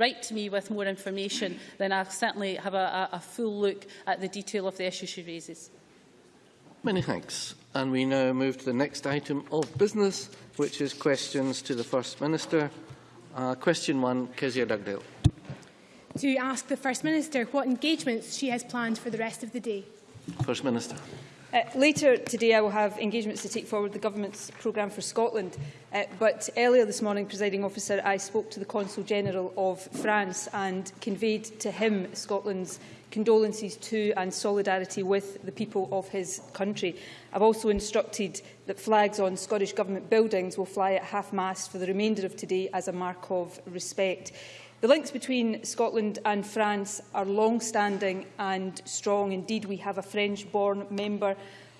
write to me with more information, then I'll certainly have a, a, a full look at the detail of the issue she raises. Many thanks. And we now move to the next item of business, which is questions to the First Minister. Uh, question one, Kezia Dugdale. To ask the First Minister what engagements she has planned for the rest of the day. First Minister. Uh, later today I will have engagements to take forward the Government's programme for Scotland, uh, but earlier this morning, presiding officer, I spoke to the Consul General of France and conveyed to him Scotland's condolences to and solidarity with the people of his country. I've also instructed that flags on Scottish Government buildings will fly at half-mast for the remainder of today as a mark of respect. The links between Scotland and France are long-standing and strong. Indeed, we have a French-born member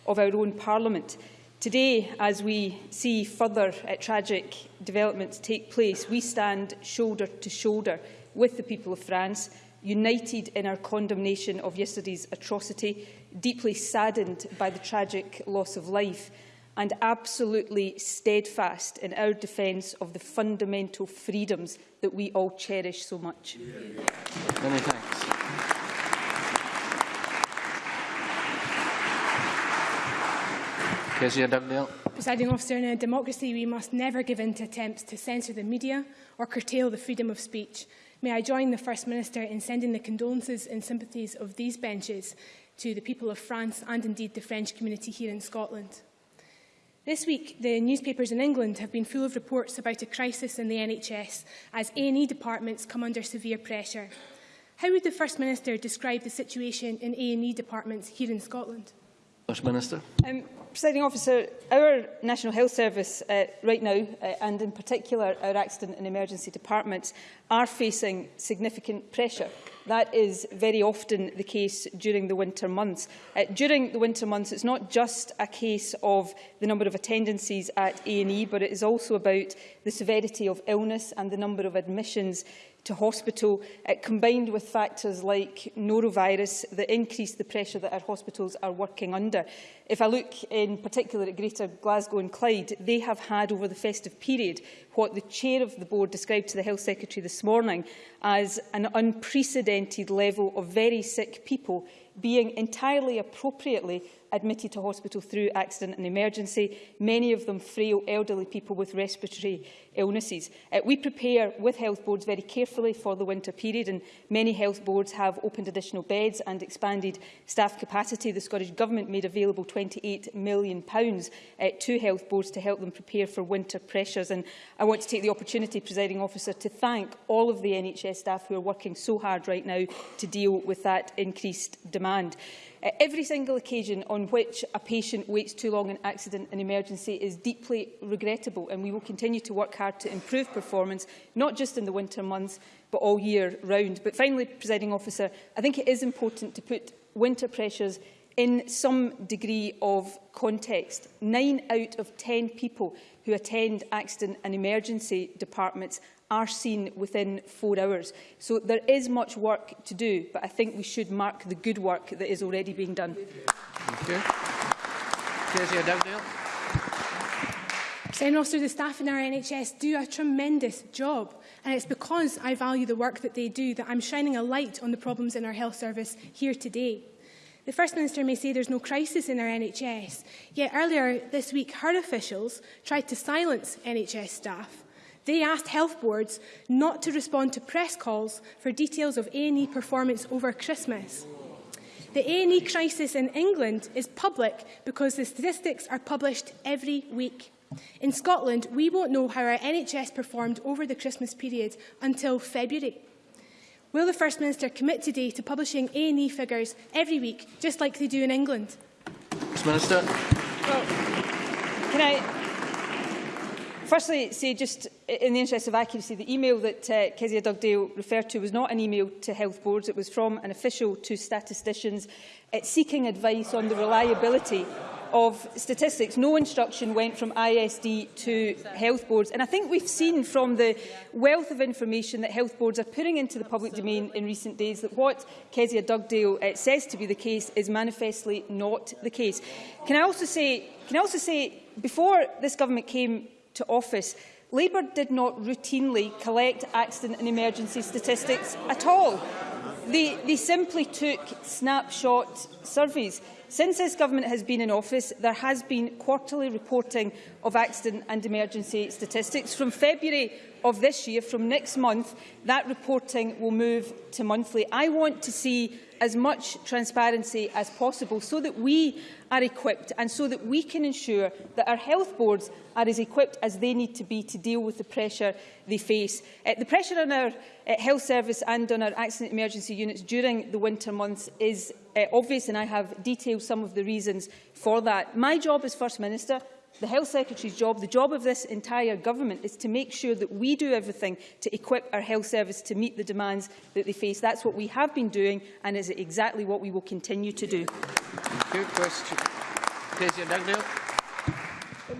of our own Parliament. Today, as we see further uh, tragic developments take place, we stand shoulder to shoulder with the people of France, united in our condemnation of yesterday's atrocity, deeply saddened by the tragic loss of life, and absolutely steadfast in our defence of the fundamental freedoms that we all cherish so much. Many thanks. Kezia Dugdale. Presiding officer, in a democracy, we must never give in to attempts to censor the media or curtail the freedom of speech. May I join the First Minister in sending the condolences and sympathies of these benches to the people of France and indeed the French community here in Scotland. This week, the newspapers in England have been full of reports about a crisis in the NHS as A&E departments come under severe pressure. How would the First Minister describe the situation in A&E departments here in Scotland? First Minister. Um, Presiding officer, our National Health Service uh, right now, uh, and in particular our accident and emergency departments, are facing significant pressure That is very often the case during the winter months. Uh, during the winter months, it's not just a case of the number of attendances at A&E, but it is also about the severity of illness and the number of admissions to hospital, uh, combined with factors like norovirus that increase the pressure that our hospitals are working under. If I look in particular at Greater Glasgow and Clyde, they have had over the festive period what the chair of the board described to the Health Secretary this morning as an unprecedented level of very sick people being entirely appropriately admitted to hospital through accident and emergency, many of them frail elderly people with respiratory illnesses. Uh, we prepare with health boards very carefully for the winter period and many health boards have opened additional beds and expanded staff capacity. The Scottish Government made available £28 million pounds, uh, to health boards to help them prepare for winter pressures. And I want to take the opportunity, presiding officer, to thank all of the NHS staff who are working so hard right now to deal with that increased demand. Uh, every single occasion on which a patient waits too long in accident and emergency is deeply regrettable and we will continue to work hard to improve performance, not just in the winter months, but all year round. But finally, presiding officer, I think it is important to put winter pressures in some degree of context. Nine out of ten people who attend accident and emergency departments are seen within four hours. So there is much work to do, but I think we should mark the good work that is already being done. Thank you. Kezia Dugdale. President Officer, the staff in our NHS do a tremendous job. And it's because I value the work that they do that I'm shining a light on the problems in our health service here today. The First Minister may say there's no crisis in our NHS, yet earlier this week her officials tried to silence NHS staff. They asked health boards not to respond to press calls for details of A&E performance over Christmas. The A&E crisis in England is public because the statistics are published every week. In Scotland, we won't know how our NHS performed over the Christmas period until February. Will the First Minister commit today to publishing A&E figures every week, just like they do in England? First Minister. Well, can I firstly say, just in the interest of accuracy, the email that uh, Kezia Dugdale referred to was not an email to health boards. It was from an official to statisticians uh, seeking advice on the reliability of statistics. No instruction went from ISD to health boards. And I think we've seen from the wealth of information that health boards are putting into the public domain in recent days that what Kezia Dugdale uh, says to be the case is manifestly not the case. Can I also say, can I also say before this government came to office, Labour did not routinely collect accident and emergency statistics at all. They, they simply took snapshot surveys. Since this government has been in office, there has been quarterly reporting of accident and emergency statistics. From February of this year, from next month, that reporting will move to monthly. I want to see as much transparency as possible so that we are equipped and so that we can ensure that our health boards are as equipped as they need to be to deal with the pressure they face. Uh, the pressure on our uh, health service and on our accident emergency units during the winter months is uh, obvious and I have detailed some of the reasons for that. My job as First Minister the Health Secretary's job, the job of this entire government, is to make sure that we do everything to equip our health service to meet the demands that they face. That's what we have been doing and is exactly what we will continue to do. Good question. Kezia Dugdale.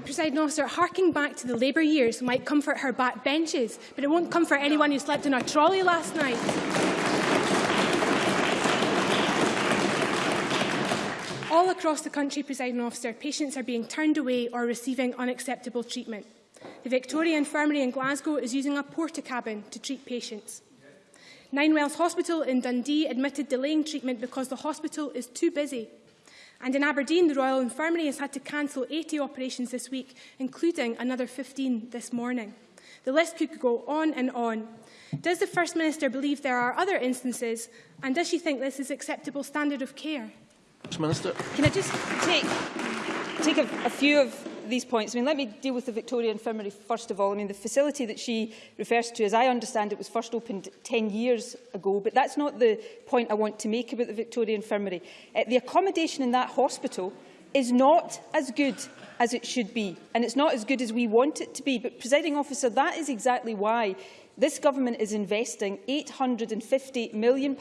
Presiding officer, harking back to the Labour years might comfort her back benches, but it won't comfort anyone who slept in a trolley last night. All across the country, presiding officer, patients are being turned away or receiving unacceptable treatment. The Victoria Infirmary in Glasgow is using a porta cabin to treat patients. Ninewells Hospital in Dundee admitted delaying treatment because the hospital is too busy. And in Aberdeen, the Royal Infirmary has had to cancel 80 operations this week, including another 15 this morning. The list could go on and on. Does the First Minister believe there are other instances, and does she think this is acceptable standard of care? Minister. Can I just take, take a, a few of these points? I mean, let me deal with the Victoria Infirmary first of all. I mean, the facility that she refers to, as I understand it, was first opened 10 years ago, but that's not the point I want to make about the Victoria Infirmary. Uh, the accommodation in that hospital is not as good as it should be, and it's not as good as we want it to be. But, presiding officer, that is exactly why This government is investing £850 million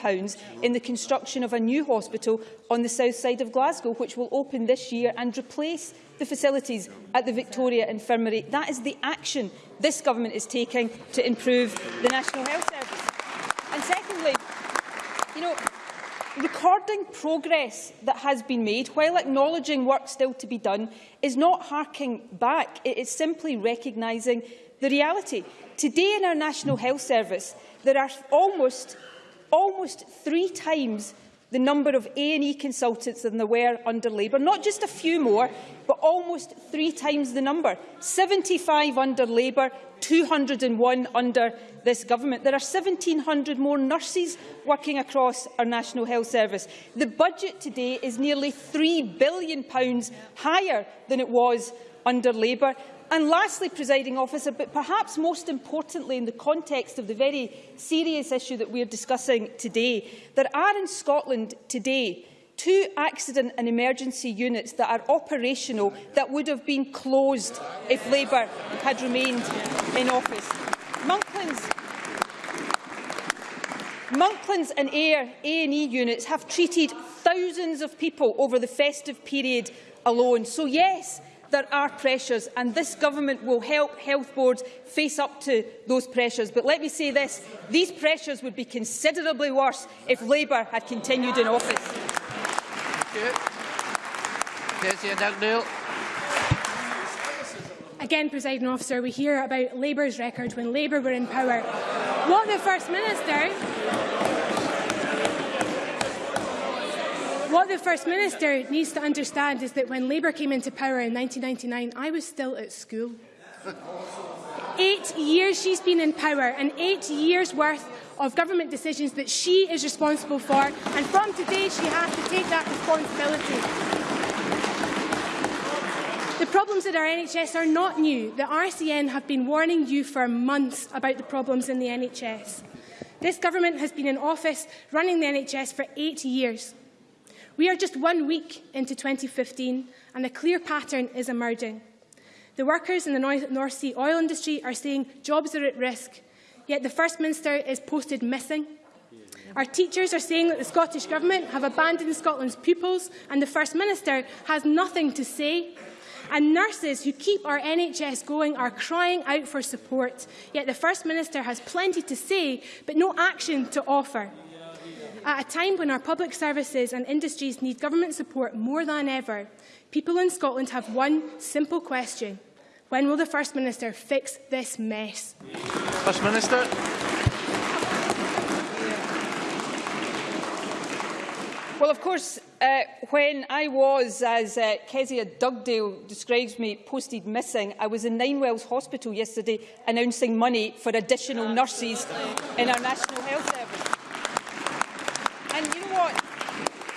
in the construction of a new hospital on the south side of Glasgow, which will open this year and replace the facilities at the Victoria Infirmary. That is the action this government is taking to improve the National Health Service. And secondly, you know, recording progress that has been made while acknowledging work still to be done is not harking back. It is simply recognising the reality. Today in our National Health Service, there are almost, almost three times the number of A&E consultants than there were under Labour. Not just a few more, but almost three times the number. 75 under Labour, 201 under this government. There are 1,700 more nurses working across our National Health Service. The budget today is nearly £3 billion higher than it was under Labour. And lastly, presiding officer, but perhaps most importantly in the context of the very serious issue that we are discussing today, there are in Scotland today two accident and emergency units that are operational that would have been closed if Labour had remained in office. Monklands, Monklands and Ayr A&E units have treated thousands of people over the festive period alone. So yes, there are pressures and this government will help health boards face up to those pressures. But let me say this, these pressures would be considerably worse if Labour had continued in office. Again, presiding officer, we hear about Labour's record when Labour were in power. What the First Minister What the First Minister needs to understand is that when Labour came into power in 1999, I was still at school. Eight years she's been in power, and eight years' worth of government decisions that she is responsible for, and from today she has to take that responsibility. The problems at our NHS are not new. The RCN have been warning you for months about the problems in the NHS. This government has been in office running the NHS for eight years. We are just one week into 2015 and a clear pattern is emerging. The workers in the North Sea oil industry are saying jobs are at risk, yet the First Minister is posted missing. Our teachers are saying that the Scottish Government have abandoned Scotland's pupils and the First Minister has nothing to say. And nurses who keep our NHS going are crying out for support, yet the First Minister has plenty to say but no action to offer. At a time when our public services and industries need government support more than ever, people in Scotland have one simple question. When will the First Minister fix this mess? First Minister. Well, of course, uh, when I was, as uh, Kezia Dugdale describes me, posted missing, I was in Ninewells Hospital yesterday announcing money for additional nurses in our National Health Service. And you know what?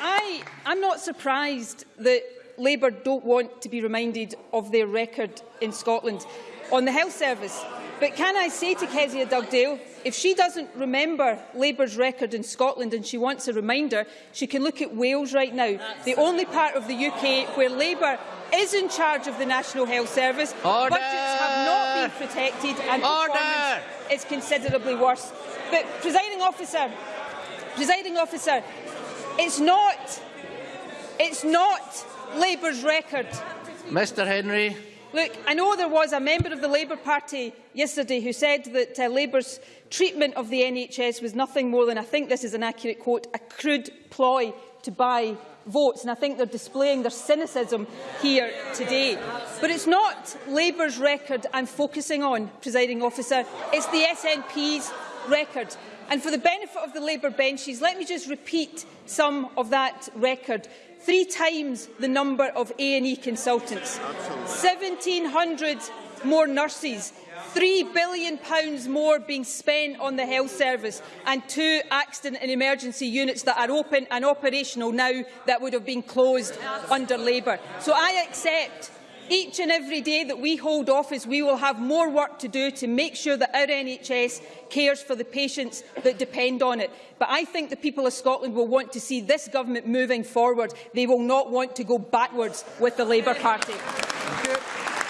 I, I'm not surprised that Labour don't want to be reminded of their record in Scotland on the health service. But can I say to Kezia Dugdale, if she doesn't remember Labour's record in Scotland and she wants a reminder, she can look at Wales right now, the only part of the UK where Labour is in charge of the National Health Service. Order! Budgets have not been protected and Order! performance is considerably worse. But, presiding officer, presiding officer, it's not, it's not Labour's record Mr Henry. Look, I know there was a member of the Labour Party yesterday who said that uh, Labour's treatment of the NHS was nothing more than, I think this is an accurate quote, a crude ploy to buy votes. And I think they're displaying their cynicism here today. But it's not Labour's record I'm focusing on, presiding officer. It's the SNP's record. And for the benefit of the Labour benches, let me just repeat some of that record three times the number of A&E consultants, 1,700 more nurses, £3 billion more being spent on the health service. And two accident and emergency units that are open and operational now that would have been closed under Labour. So I accept each and every day that we hold office, we will have more work to do to make sure that our NHS cares for the patients that depend on it. But I think the people of Scotland will want to see this government moving forward. They will not want to go backwards with the Labour Party.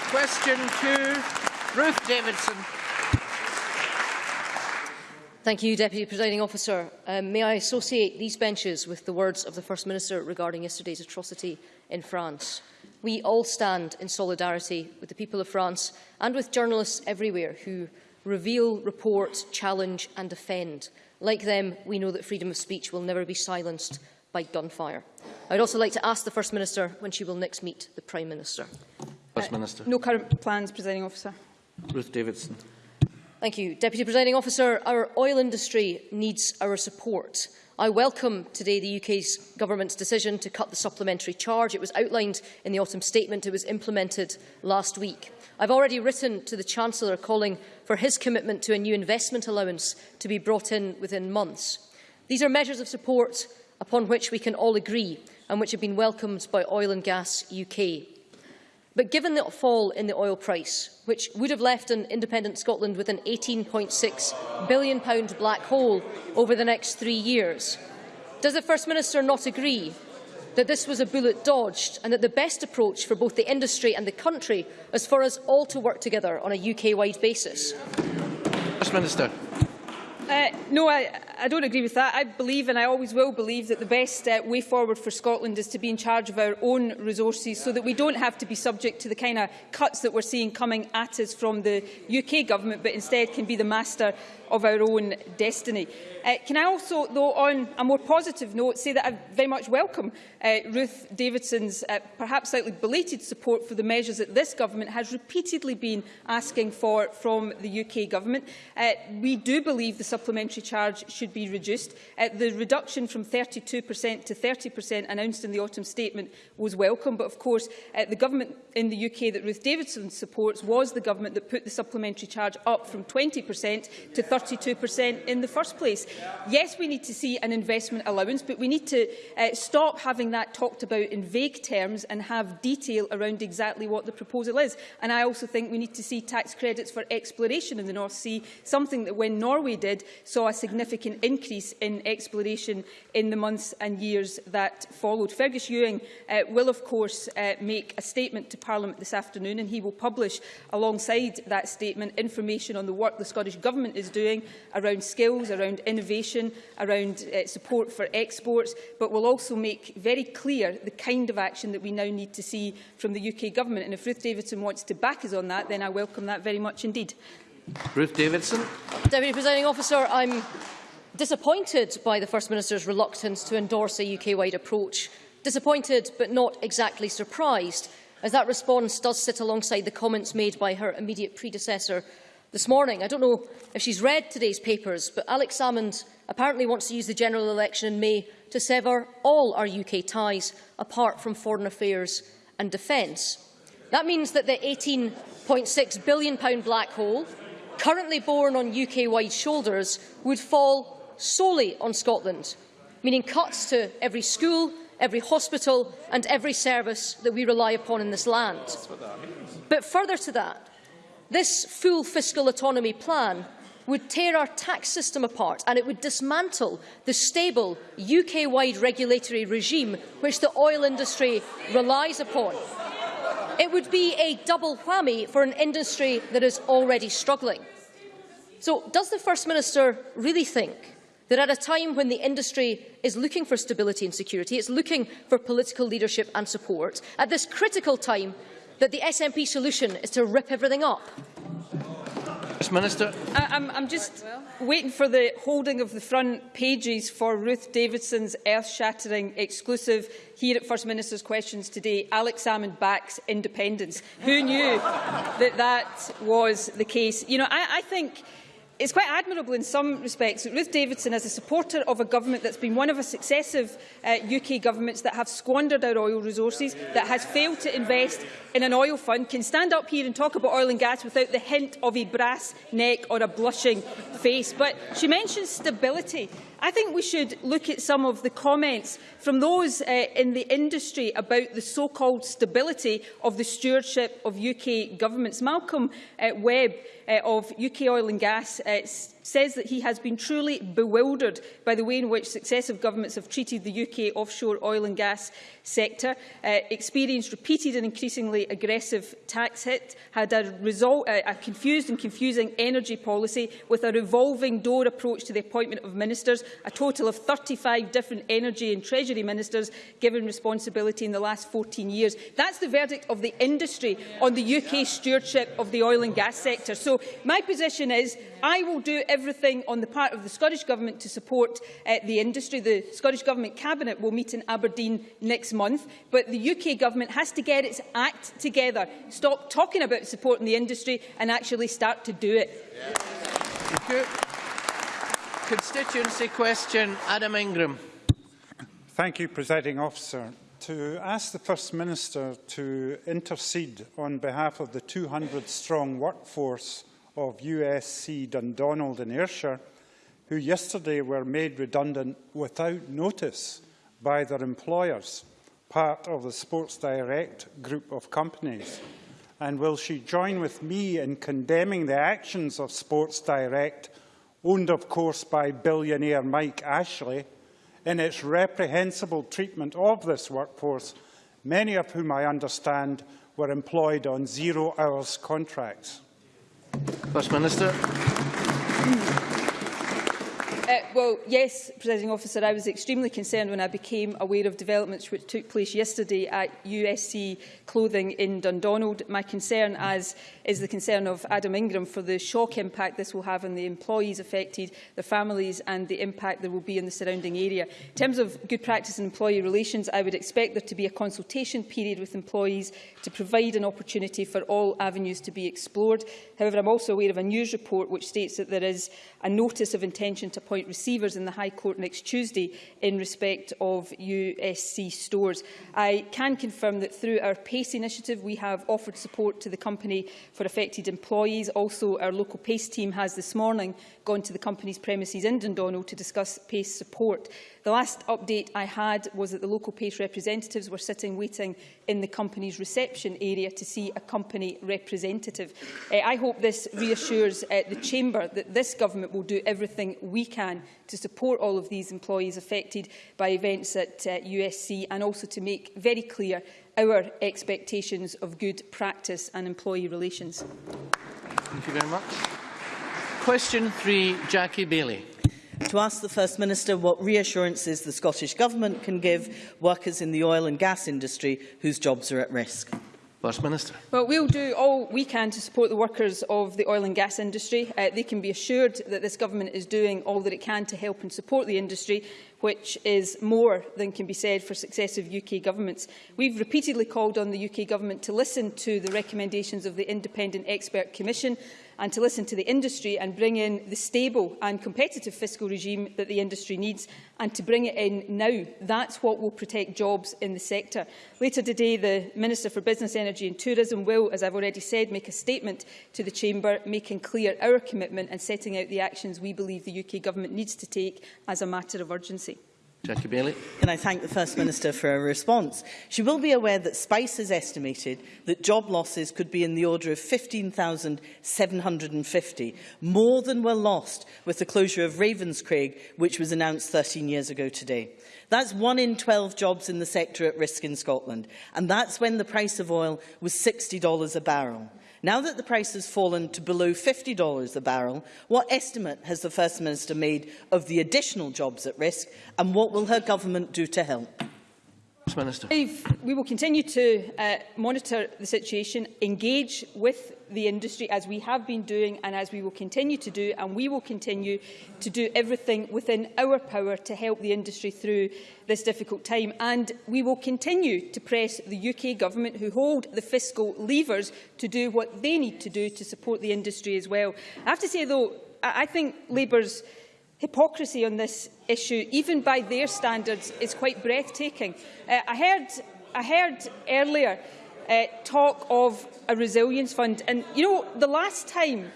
Question two, Ruth Davidson. Thank you, Deputy Presiding Officer. Um, may I associate these benches with the words of the First Minister regarding yesterday's atrocity in France? We all stand in solidarity with the people of France and with journalists everywhere who reveal, report, challenge and defend. Like them, we know that freedom of speech will never be silenced by gunfire. I would also like to ask the First Minister when she will next meet the Prime Minister. First Minister. Uh, no current plans, Presiding Officer. Ruth Davidson. Thank you. Deputy Presiding Officer, our oil industry needs our support. I welcome today the UK's government's decision to cut the supplementary charge. It was outlined in the autumn statement. It was implemented last week. I've already written to the Chancellor calling for his commitment to a new investment allowance to be brought in within months. These are measures of support upon which we can all agree and which have been welcomed by Oil and Gas UK. But given the fall in the oil price, which would have left an independent Scotland with an £18.6 billion black hole over the next three years, does the First Minister not agree that this was a bullet dodged and that the best approach for both the industry and the country is for us all to work together on a UK-wide basis? First Minister. Uh, no, I, I don't agree with that. I believe, and I always will believe, that the best uh, way forward for Scotland is to be in charge of our own resources so that we don't have to be subject to the kind of cuts that we're seeing coming at us from the UK government, but instead can be the master of our own destiny. Uh, can I also, though, on a more positive note, say that I very much welcome uh, Ruth Davidson's uh, perhaps slightly belated support for the measures that this government has repeatedly been asking for from the UK government. Uh, we do believe the supplementary charge should be reduced. Uh, the reduction from 32% to 30% announced in the autumn statement was welcome, but of course uh, the government in the UK that Ruth Davidson supports was the government that put the supplementary charge up from 20% to 32% in the first place. Yes, we need to see an investment allowance, but we need to uh, stop having that talked about in vague terms and have detail around exactly what the proposal is. And I also think we need to see tax credits for exploration in the North Sea, something that when Norway did saw a significant increase in exploration in the months and years that followed. Fergus Ewing uh, will, of course, uh, make a statement to Parliament this afternoon and he will publish alongside that statement information on the work the Scottish Government is doing around skills, around innovation, around uh, support for exports, but will also make very clear the kind of action that we now need to see from the UK Government. And if Ruth Davidson wants to back us on that, then I welcome that very much indeed. Ruth Davidson. Deputy Presiding Officer, I'm disappointed by the First Minister's reluctance to endorse a UK-wide approach. Disappointed but not exactly surprised as that response does sit alongside the comments made by her immediate predecessor this morning. I don't know if she's read today's papers, but Alex Salmond apparently wants to use the general election in May to sever all our UK ties, apart from foreign affairs and defence. That means that the £18.6 billion black hole, currently borne on UK-wide shoulders, would fall solely on Scotland, meaning cuts to every school, every hospital and every service that we rely upon in this land. But further to that, this full fiscal autonomy plan would tear our tax system apart and it would dismantle the stable UK-wide regulatory regime which the oil industry relies upon. It would be a double whammy for an industry that is already struggling. So does the First Minister really think that at a time when the industry is looking for stability and security, it's looking for political leadership and support, at this critical time that the SNP solution is to rip everything up? First Minister. I, I'm, I'm just waiting for the holding of the front pages for Ruth Davidson's earth-shattering exclusive here at First Minister's Questions today. Alex Salmond backs independence. Who knew that that was the case? You know, I, I think it's quite admirable in some respects that Ruth Davidson, as a supporter of a government that's been one of a successive uh, UK governments that have squandered our oil resources, that has failed to invest in an oil fund, can stand up here and talk about oil and gas without the hint of a brass neck or a blushing face. But she mentions stability. I think we should look at some of the comments from those uh, in the industry about the so-called stability of the stewardship of UK governments. Malcolm uh, Webb uh, of UK Oil and Gas uh, says that he has been truly bewildered by the way in which successive governments have treated the UK offshore oil and gas sector, uh, experienced repeated and increasingly aggressive tax hit, had a, result, uh, a confused and confusing energy policy with a revolving door approach to the appointment of ministers, a total of 35 different energy and treasury ministers given responsibility in the last 14 years. That's the verdict of the industry on the UK stewardship of the oil and gas sector. So my position is I will do everything on the part of the Scottish Government to support uh, the industry. The Scottish Government Cabinet will meet in Aberdeen next month, but the UK Government has to get its act together, stop talking about supporting the industry and actually start to do it. Thank you. Constituency question, Adam Ingram. Thank you, Presiding Officer. To ask the First Minister to intercede on behalf of the 200-strong workforce of USC Dundonald in Ayrshire, who yesterday were made redundant without notice by their employers, part of the Sports Direct group of companies. And will she join with me in condemning the actions of Sports Direct, owned of course by billionaire Mike Ashley, in its reprehensible treatment of this workforce, many of whom I understand were employed on zero hours contracts? First Minister. Uh, well, yes, Presiding Officer, I was extremely concerned when I became aware of developments which took place yesterday at USC Clothing in Dundonald. My concern, as is the concern of Adam Ingram, for the shock impact this will have on the employees affected, the families and the impact there will be in the surrounding area. In terms of good practice and employee relations, I would expect there to be a consultation period with employees to provide an opportunity for all avenues to be explored. However, I'm also aware of a news report which states that there is a notice of intention to appoint joint receivers in the High Court next Tuesday in respect of USC stores. I can confirm that through our PACE initiative we have offered support to the company for affected employees. Also, our local PACE team has this morning gone to the company's premises in Dundonald to discuss PACE support. The last update I had was that the local PACE representatives were sitting waiting in the company's reception area to see a company representative. Uh, I hope this reassures uh, the Chamber that this government will do everything we can to support all of these employees affected by events at uh, USC and also to make very clear our expectations of good practice and employee relations. Thank you very much. Question three, Jackie Baillie. To ask the First Minister what reassurances the Scottish Government can give workers in the oil and gas industry whose jobs are at risk. First Minister. Well, we'll do all we can to support the workers of the oil and gas industry. Uh, they can be assured that this government is doing all that it can to help and support the industry which is more than can be said for successive UK governments. We've repeatedly called on the UK Government to listen to the recommendations of the Independent Expert Commission and to listen to the industry and bring in the stable and competitive fiscal regime that the industry needs and to bring it in now. That's what will protect jobs in the sector. Later today, the Minister for Business, Energy and Tourism will, as I've already said, make a statement to the Chamber, making clear our commitment and setting out the actions we believe the UK Government needs to take as a matter of urgency. Jackie Bailey. Can I thank the First Minister for her response? She will be aware that SPICE has estimated that job losses could be in the order of 15,750, more than were lost with the closure of Ravenscraig, which was announced 13 years ago today. That's one in 12 jobs in the sector at risk in Scotland, and that's when the price of oil was $60 a barrel. Now that the price has fallen to below $50 a barrel, what estimate has the First Minister made of the additional jobs at risk and what will her government do to help? Minister. We will continue to uh, monitor the situation, engage with the industry as we have been doing and as we will continue to do, and we will continue to do everything within our power to help the industry through this difficult time. And we will continue to press the UK Government, who hold the fiscal levers, to do what they need to do to support the industry as well. I have to say, though, I, I think Labour's hypocrisy on this issue, even by their standards, is quite breathtaking. Uh, I, heard, I heard earlier uh, talk of a resilience fund, and you know, the last time,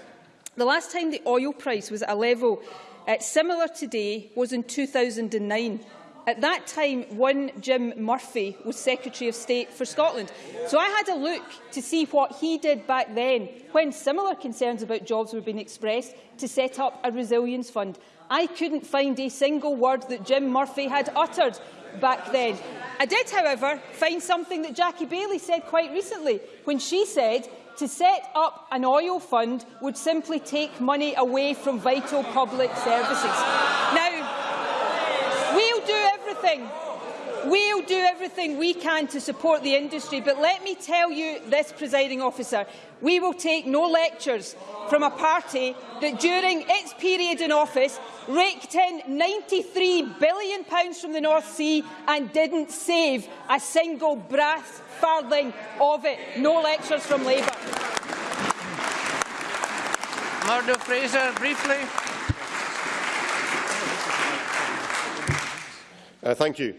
the last time the oil price was at a level uh, similar today was in 2009. At that time, one Jim Murphy was Secretary of State for Scotland. So I had a look to see what he did back then, when similar concerns about jobs were being expressed, to set up a resilience fund. I couldn't find a single word that Jim Murphy had uttered back then. I did, however, find something that Jackie Baillie said quite recently, when she said to set up an oil fund would simply take money away from vital public services. Now, we'll do everything We'll do everything we can to support the industry, but let me tell you this, presiding officer, we will take no lectures from a party that during its period in office raked in £93 billion from the North Sea and didn't save a single brass farthing of it. No lectures from Labour. Murdo Fraser, briefly. Uh, thank you.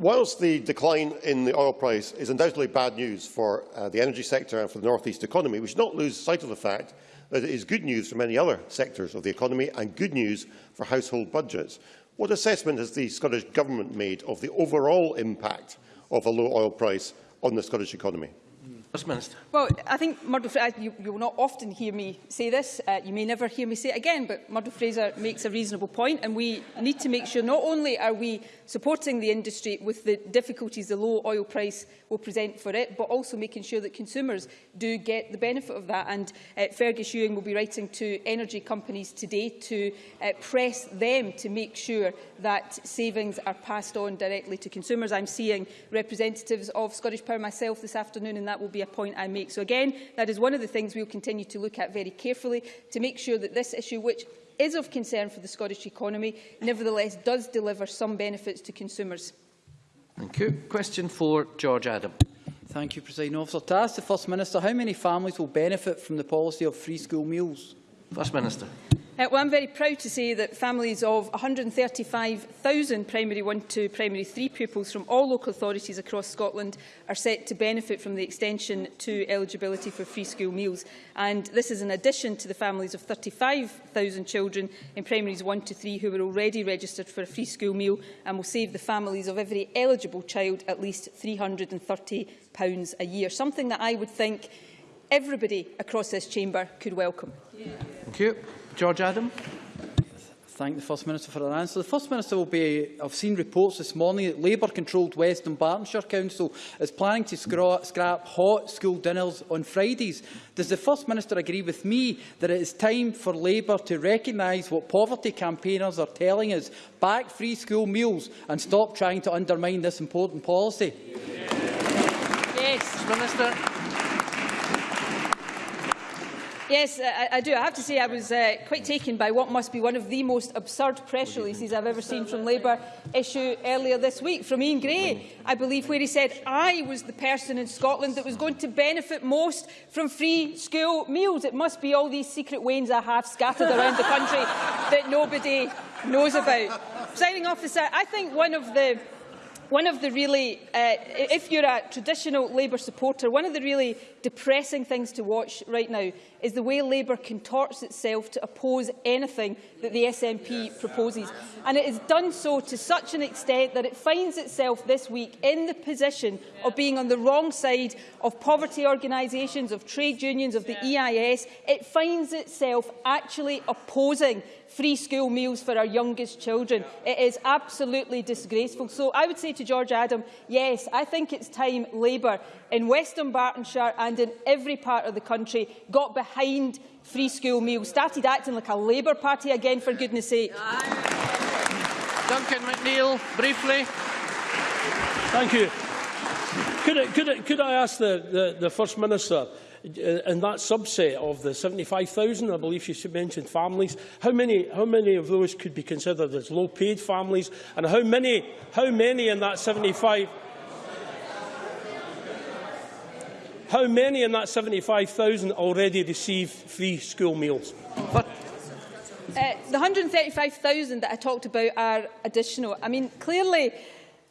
whilst the decline in the oil price is undoubtedly bad news for uh, the energy sector and for the North East economy, we should not lose sight of the fact that it is good news for many other sectors of the economy and good news for household budgets. What assessment has the Scottish Government made of the overall impact of a low oil price on the Scottish economy? First Minister. Well, I think Murdo Fraser, you, you will not often hear me say this, uh, you may never hear me say it again, but Murdo Fraser makes a reasonable point and we need to make sure not only are we supporting the industry with the difficulties the low oil price will present for it, but also making sure that consumers do get the benefit of that. And uh, Fergus Ewing will be writing to energy companies today to uh, press them to make sure that savings are passed on directly to consumers. I'm seeing representatives of Scottish Power myself this afternoon, and that will be a point I make. So again, that is one of the things we'll continue to look at very carefully to make sure that this issue, which is of concern for the Scottish economy, nevertheless does deliver some benefits to consumers. Thank you. Question for George Adam. Thank you, President Officer. To ask the First Minister, how many families will benefit from the policy of free school meals? First Minister. Uh, well, I'm very proud to say that families of 135,000 primary 1 to primary 3 pupils from all local authorities across Scotland are set to benefit from the extension to eligibility for free school meals. And this is in addition to the families of 35,000 children in primaries 1 to 3 who were already registered for a free school meal and will save the families of every eligible child at least £330 a year, something that I would think everybody across this chamber could welcome. Thank you. George Adam. Thank the First Minister for her answer. The First Minister will be, I've seen reports this morning that Labour-controlled West Dunbartonshire Council is planning to scrap hot school dinners on Fridays. Does the First Minister agree with me that it is time for Labour to recognise what poverty campaigners are telling us, back free school meals and stop trying to undermine this important policy? Yes. Minister. Yes, I, I do. I have to say I was uh, quite taken by what must be one of the most absurd press releases I've ever seen from Labour issue earlier this week from Iain Gray, I believe, where he said I was the person in Scotland that was going to benefit most from free school meals. It must be all these secret wains I have scattered around the country that nobody knows about. Signing officer, I think one of the one of the really, uh, if you're a traditional Labour supporter, one of the really depressing things to watch right now is the way Labour contorts itself to oppose anything that the SNP proposes. And it has done so to such an extent that it finds itself this week in the position of being on the wrong side of poverty organisations, of trade unions, of the EIS. It finds itself actually opposing free school meals for our youngest children. It is absolutely disgraceful. So I would say to George Adam, yes, I think it's time Labour in West Dunbartonshire and in every part of the country got behind free school meals, started acting like a Labour party again, for goodness sake. Duncan McNeill, briefly. Thank you. Could I, could I, could I ask the, the, the First Minister, Uh, in that subset of the 75,000, I believe she mentioned families, how many, how many of those could be considered as low-paid families, and how many, how many in that 75? How many in that 75,000 already receive free school meals? But uh, the 135,000 that I talked about are additional. I mean, clearly,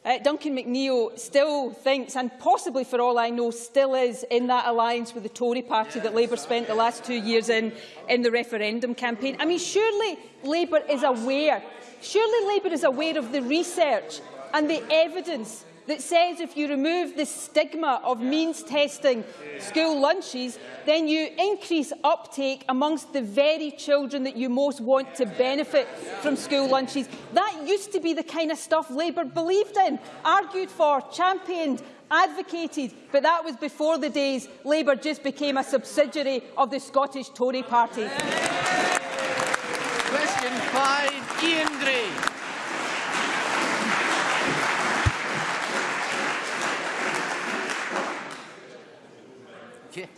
uh, Duncan McNeill still thinks, and possibly for all I know, still is in that alliance with the Tory party that Labour spent the last two years in, in the referendum campaign. I mean, surely Labour is aware, surely Labour is aware of the research and the evidence that says if you remove the stigma of means testing school lunches, then you increase uptake amongst the very children that you most want to benefit from school lunches. That used to be the kind of stuff Labour believed in, argued for, championed, advocated, but that was before the days Labour just became a subsidiary of the Scottish Tory party. Question five, Iain Gray.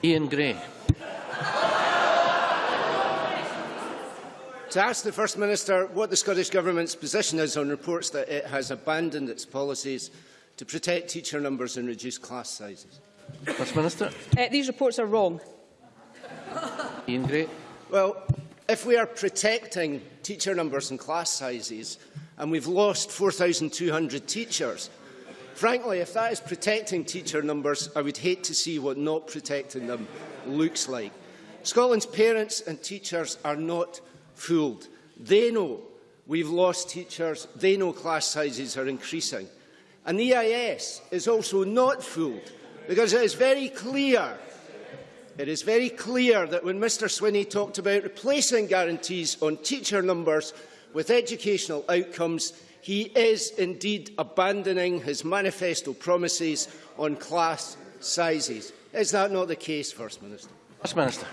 Ian Gray. to ask the First Minister what the Scottish Government's position is on reports that it has abandoned its policies to protect teacher numbers and reduce class sizes. First Minister. Uh, these reports are wrong. Ian Gray. Well, if we are protecting teacher numbers and class sizes and we've lost 4,200 teachers Frankly, if that is protecting teacher numbers, I would hate to see what not protecting them looks like. Scotland's parents and teachers are not fooled. They know we've lost teachers. They know class sizes are increasing. And the EIS is also not fooled because it is very clear it is very clear that when Mr Swinney talked about replacing guarantees on teacher numbers with educational outcomes, he is indeed abandoning his manifesto promises on class sizes. Is that not the case, First Minister? First Minister.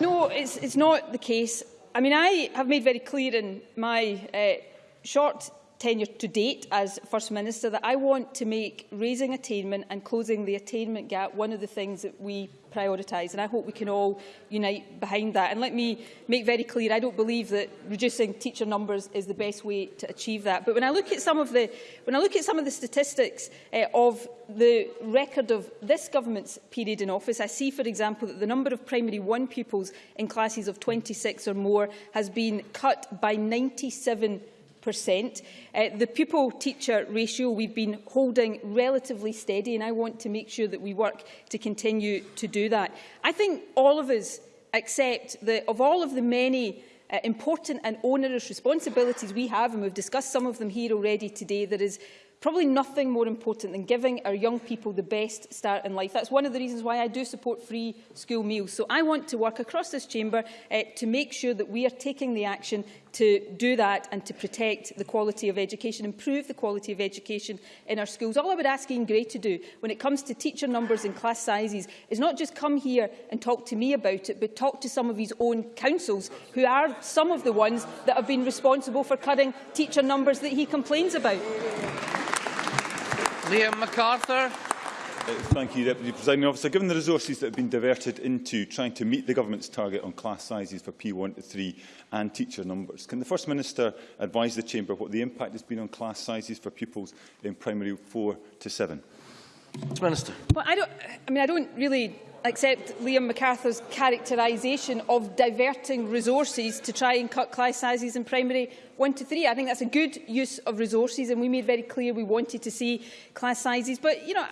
No, it's, it's not the case. I mean, I have made very clear in my uh, short tenure to date as First Minister that I want to make raising attainment and closing the attainment gap one of the things that we prioritise and I hope we can all unite behind that. And let me make very clear, I don't believe that reducing teacher numbers is the best way to achieve that. But when I look at some of the, when I look at some of the statistics uh, of the record of this government's period in office, I see, for example, that the number of primary one pupils in classes of 26 or more has been cut by 97 Uh, the pupil-teacher ratio we've been holding relatively steady and I want to make sure that we work to continue to do that. I think all of us accept that of all of the many uh, important and onerous responsibilities we have, and we've discussed some of them here already today, there is probably nothing more important than giving our young people the best start in life. That's one of the reasons why I do support free school meals. So I want to work across this chamber uh, to make sure that we are taking the action to do that and to protect the quality of education, improve the quality of education in our schools. All I would ask Iain Gray to do when it comes to teacher numbers and class sizes is not just come here and talk to me about it, but talk to some of his own councils, who are some of the ones that have been responsible for cutting teacher numbers that he complains about. Liam McArthur. Uh, Thank you, Deputy Presiding Officer. Given the resources that have been diverted into trying to meet the Government's target on class sizes for P1 to 3 and teacher numbers, can the First Minister advise the Chamber what the impact has been on class sizes for pupils in primary 4 to 7? First Minister. Well, I don't. I mean, I don't really accept Liam McArthur's characterisation of diverting resources to try and cut class sizes in primary one to three. I think that's a good use of resources, and we made very clear we wanted to see class sizes. But you know,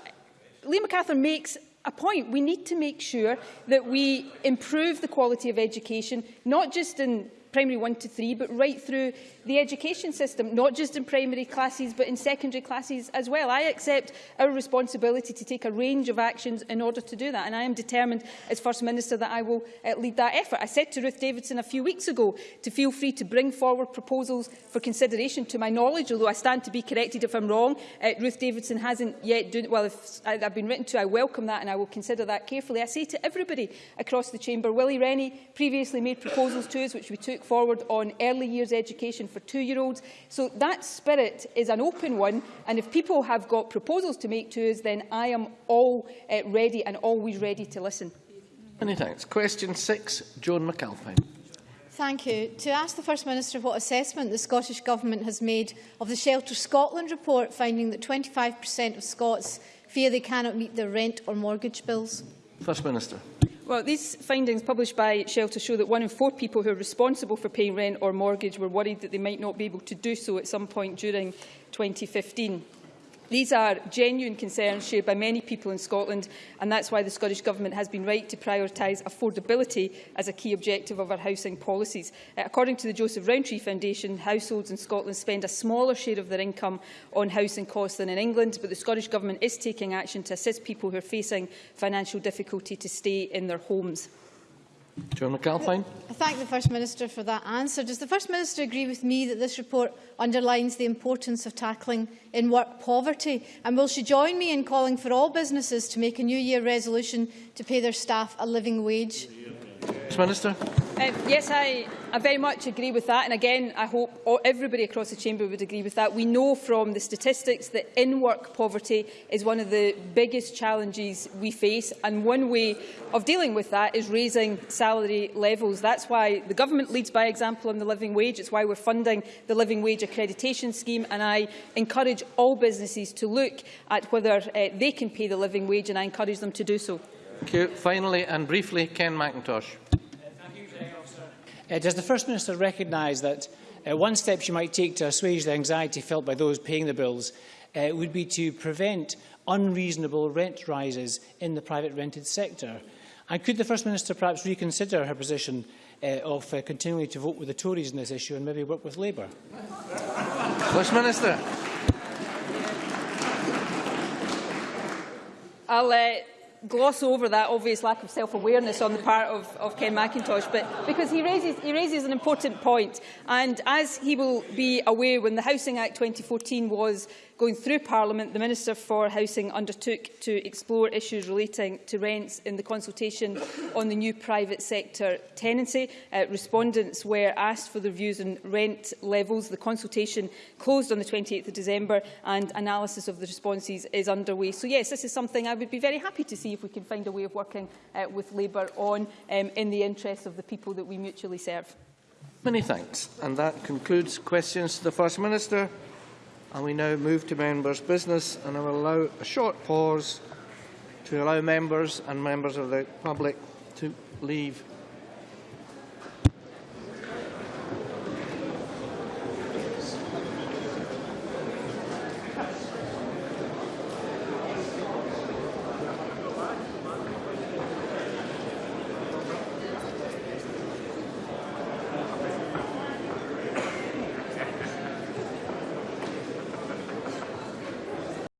Liam McArthur makes a point. We need to make sure that we improve the quality of education, not just in primary one to three, but right through the education system, not just in primary classes, but in secondary classes as well. I accept our responsibility to take a range of actions in order to do that, and I am determined as First Minister that I will uh, lead that effort. I said to Ruth Davidson a few weeks ago to feel free to bring forward proposals for consideration. To my knowledge, although I stand to be corrected if I'm wrong, uh, Ruth Davidson hasn't yet done Well, if I, I've been written to, I welcome that and I will consider that carefully. I say to everybody across the chamber, Willie Rennie previously made proposals to us which we took forward on early years education for two-year-olds. So that spirit is an open one, and if people have got proposals to make to us, then I am all uh, ready and always ready to listen. Many thanks. Question six, Joan McAlpine. Thank you. To ask the First Minister what assessment the Scottish Government has made of the Shelter Scotland report finding that 25% of Scots fear they cannot meet their rent or mortgage bills. First Minister. Well, these findings published by Shelter show that one in four people who are responsible for paying rent or mortgage were worried that they might not be able to do so at some point during 2015. These are genuine concerns shared by many people in Scotland, and that's why the Scottish Government has been right to prioritise affordability as a key objective of our housing policies. Uh, according to the Joseph Rowntree Foundation, households in Scotland spend a smaller share of their income on housing costs than in England, but the Scottish Government is taking action to assist people who are facing financial difficulty to stay in their homes. John McAlpine. I thank the First Minister for that answer. Does the First Minister agree with me that this report underlines the importance of tackling in-work poverty? And will she join me in calling for all businesses to make a New Year resolution to pay their staff a living wage? Yeah. First Minister. Um, yes, I, I very much agree with that. And again, I hope everybody across the chamber would agree with that. We know from the statistics that in-work poverty is one of the biggest challenges we face. And one way of dealing with that is raising salary levels. That's why the government leads by example on the living wage. It's why we're funding the living wage accreditation scheme. And I encourage all businesses to look at whether uh, they can pay the living wage, and I encourage them to do so. Thank you. Finally and briefly, Ken Macintosh. Uh, does the First Minister recognise that uh, one step she might take to assuage the anxiety felt by those paying the bills uh, would be to prevent unreasonable rent rises in the private rented sector? And could the First Minister perhaps reconsider her position uh, of uh, continuing to vote with the Tories on this issue and maybe work with Labour? First Minister. I'll uh, gloss over that obvious lack of self-awareness on the part of, of Ken Macintosh, but because he raises, he raises an important point, and as he will be aware, when the Housing Act 2014 was going through Parliament, the Minister for Housing undertook to explore issues relating to rents in the consultation on the new private sector tenancy. Uh, respondents were asked for their views on rent levels. The consultation closed on the 28th of December and analysis of the responses is underway. So yes, this is something I would be very happy to see if we can find a way of working uh, with Labour on um, in the interests of the people that we mutually serve. Many thanks. And that concludes questions to the First Minister. And we now move to members' business, and I will allow a short pause to allow members and members of the public to leave